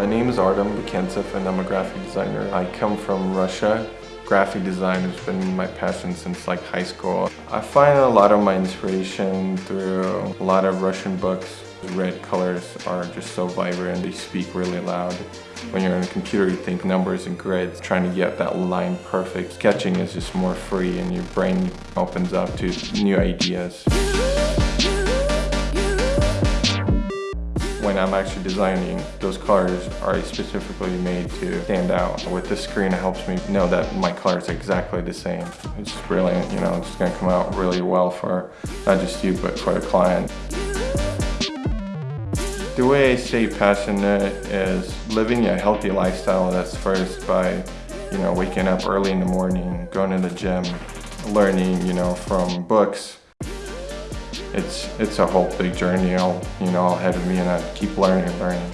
My name is Artem Bekentsev and I'm a graphic designer. I come from Russia. Graphic design has been my passion since like high school. I find a lot of my inspiration through a lot of Russian books. Red colors are just so vibrant, they speak really loud. When you're on a computer, you think numbers and grids, trying to get that line perfect. Sketching is just more free and your brain opens up to new ideas. I'm actually designing, those colors are specifically made to stand out. With this screen, it helps me know that my colors is exactly the same. It's brilliant, you know, it's gonna come out really well for not just you, but for the client. The way I stay passionate is living a healthy lifestyle that's first by, you know, waking up early in the morning, going to the gym, learning, you know, from books, it's it's a whole big journey all you know ahead of me and I keep learning and learning.